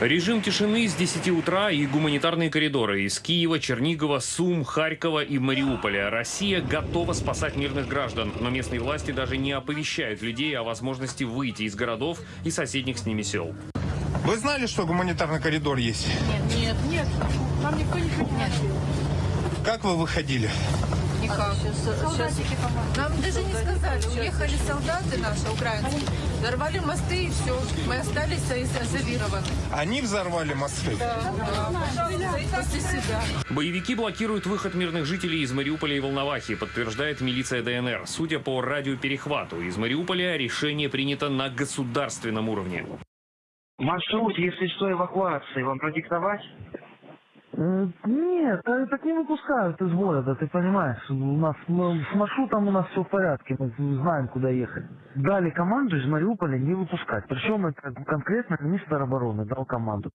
Режим тишины с 10 утра и гуманитарные коридоры из Киева, Чернигова, Сум, Харькова и Мариуполя. Россия готова спасать мирных граждан, но местные власти даже не оповещают людей о возможности выйти из городов и соседних с ними сел. Вы знали, что гуманитарный коридор есть? Нет, нет, нам никто ничего не говорил. Как вы выходили? Никак. Солдатики. Нам даже не сказали. Уехали солдаты наши, украинцы. Взорвали мосты и все. Мы остались изолированы. Они взорвали мосты? После себя. Боевики блокируют выход мирных жителей из Мариуполя и Волновахи, подтверждает милиция ДНР. Судя по радиоперехвату, из Мариуполя решение принято на государственном уровне. Маршрут, если что, эвакуации вам продиктовать? Э, Нет, так не выпускают из города, ты понимаешь. У нас ну, с маршрутом у нас все в порядке, мы знаем, куда ехать. Дали команду из Мариуполя не выпускать. Причем это конкретно министр обороны дал команду.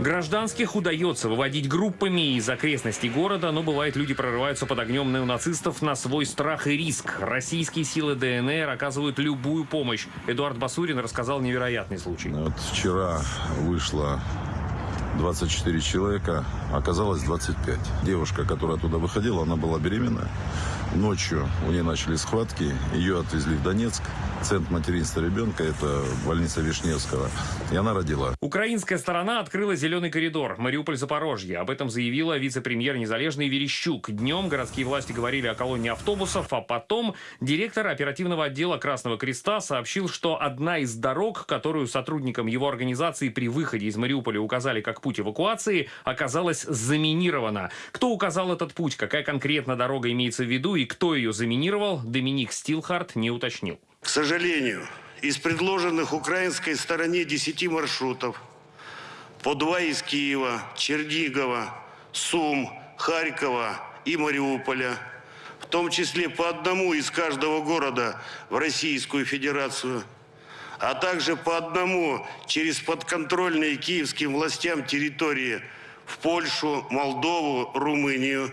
Гражданских удается выводить группами из окрестностей города, но бывает люди прорываются под огнем неонацистов на свой страх и риск. Российские силы ДНР оказывают любую помощь. Эдуард Басурин рассказал невероятный случай. Вот вчера вышло 24 человека, оказалось 25. Девушка, которая оттуда выходила, она была беременна. Ночью у нее начали схватки, ее отвезли в Донецк. Центр материнства ребенка, это больница Вишневского, и она родила. Украинская сторона открыла зеленый коридор Мариуполь-Запорожье. Об этом заявила вице-премьер Незалежный Верещук. Днем городские власти говорили о колонне автобусов, а потом директор оперативного отдела Красного Креста сообщил, что одна из дорог, которую сотрудникам его организации при выходе из Мариуполя указали как путь эвакуации, оказалась заминирована. Кто указал этот путь, какая конкретно дорога имеется в виду и кто ее заминировал, Доминик Стилхарт не уточнил. К сожалению, из предложенных украинской стороне 10 маршрутов, по два из Киева, Чернигова, Сум, Харькова и Мариуполя, в том числе по одному из каждого города в Российскую Федерацию, а также по одному через подконтрольные киевским властям территории в Польшу, Молдову, Румынию,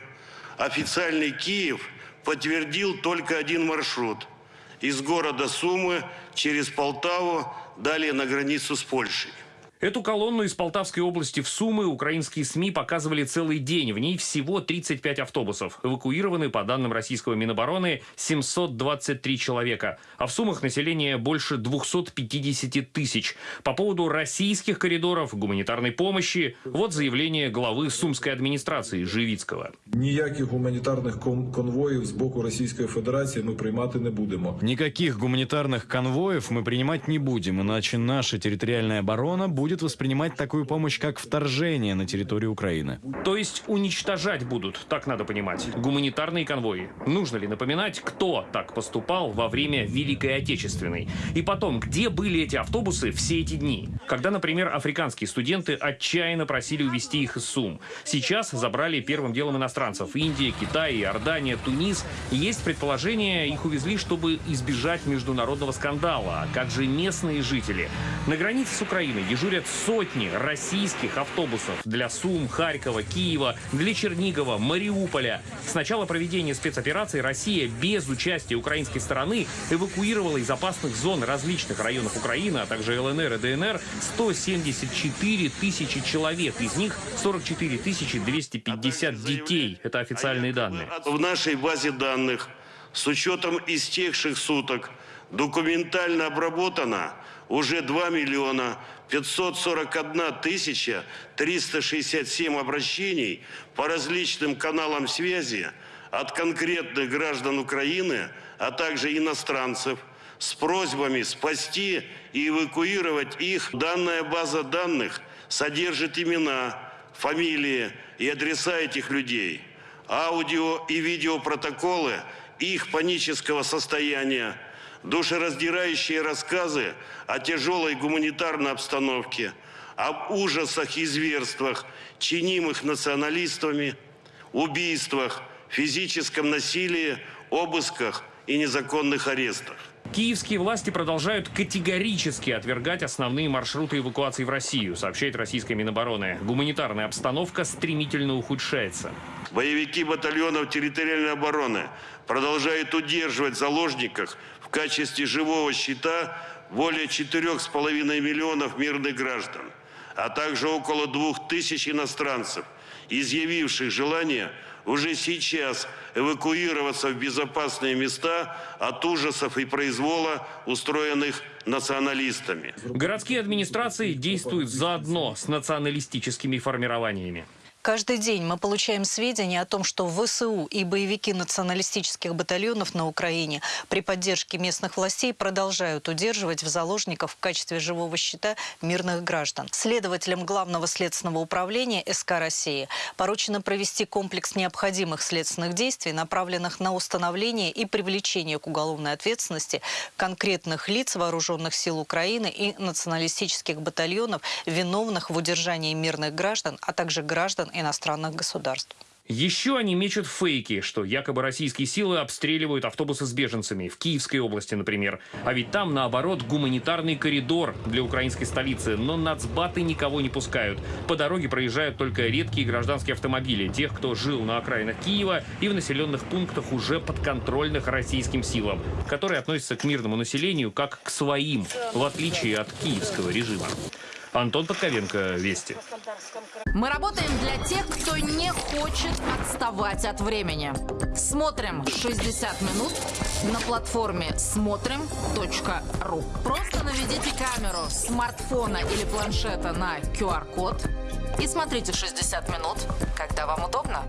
официальный Киев подтвердил только один маршрут – из города Сумы через Полтаву, далее на границу с Польшей. Эту колонну из Полтавской области в Сумы украинские СМИ показывали целый день. В ней всего 35 автобусов. Эвакуированы, по данным российского Минобороны, 723 человека. А в Сумах население больше 250 тысяч. По поводу российских коридоров, гуманитарной помощи, вот заявление главы Сумской администрации Живицкого. Ніяких гуманітарних кон- конвоїв з боку Російської Федерації ми приймати не будемо. Никаких гуманитарных конвоев мы принимать не будем, иначе наша территориальная оборона будет воспринимать такую помощь как вторжение на территорию Украины. То есть уничтожать будут, так надо понимать, гуманитарные конвои. Нужно ли напоминать, кто так поступал во время Великой Отечественной? И потом, где были эти автобусы все эти дни? Когда, например, африканские студенты отчаянно просили увезти их из Сум. Сейчас забрали первым делом иностранцев. Индия, Китай, Иордания, Тунис. Есть предположение, их увезли, чтобы избежать международного скандала. А как же местные жители? На границе с Украиной дежурят сотни российских автобусов для Сум, Харькова, Киева, для Чернигова, Мариуполя. С начала проведения спецоперации Россия без участия украинской стороны эвакуировала из опасных зон различных районов Украины, а также ЛНР и ДНР 174 тысячи человек. Из них 44 тысячи 250 детей. Это официальные данные. В нашей базе данных с учетом истекших суток документально обработано уже 2 миллиона 541 тысяча 367 обращений по различным каналам связи от конкретных граждан Украины, а также иностранцев с просьбами спасти и эвакуировать их. Данная база данных содержит имена, фамилии и адреса этих людей, аудио и видеопротоколы их панического состояния, душераздирающие рассказы о тяжелой гуманитарной обстановке, об ужасах и зверствах, чинимых националистами, убийствах, физическом насилии, обысках и незаконных арестах. Киевские власти продолжают категорически отвергать основные маршруты эвакуации в Россию, сообщает российская Минобороны. Гуманитарная обстановка стремительно ухудшается. Боевики батальонов территориальной обороны продолжают удерживать в заложниках в качестве живого щита более 4,5 миллионов мирных граждан. а также около двух тысяч иностранцев, изъявивших желание уже сейчас эвакуироваться в безопасные места от ужасов и произвола, устроенных националистами. Городские администрации действуют заодно с националистическими формированиями. Каждый день мы получаем сведения о том, что ВСУ и боевики националистических батальонов на Украине при поддержке местных властей продолжают удерживать в заложниках в качестве живого щита мирных граждан. Следователям Главного следственного управления СК России поручено провести комплекс необходимых следственных действий, направленных на установление и привлечение к уголовной ответственности конкретных лиц вооруженных сил Украины и националистических батальонов, виновных в удержании мирных граждан, а также граждан иностранных государств. Еще они мечут фейки, что якобы российские силы обстреливают автобусы с беженцами, в Киевской области, например. А ведь там, наоборот, гуманитарный коридор для украинской столицы, но нацбаты никого не пускают. По дороге проезжают только редкие гражданские автомобили, тех, кто жил на окраинах Киева и в населенных пунктах уже подконтрольных российским силам, которые относятся к мирному населению как к своим, в отличие от киевского режима. Антон Подковенко, Вести. Мы работаем для тех, кто не хочет отставать от времени. Смотрим 60 минут на платформе смотрим.ру. Просто наведите камеру смартфона или планшета на QR-код и смотрите 60 минут, когда вам удобно.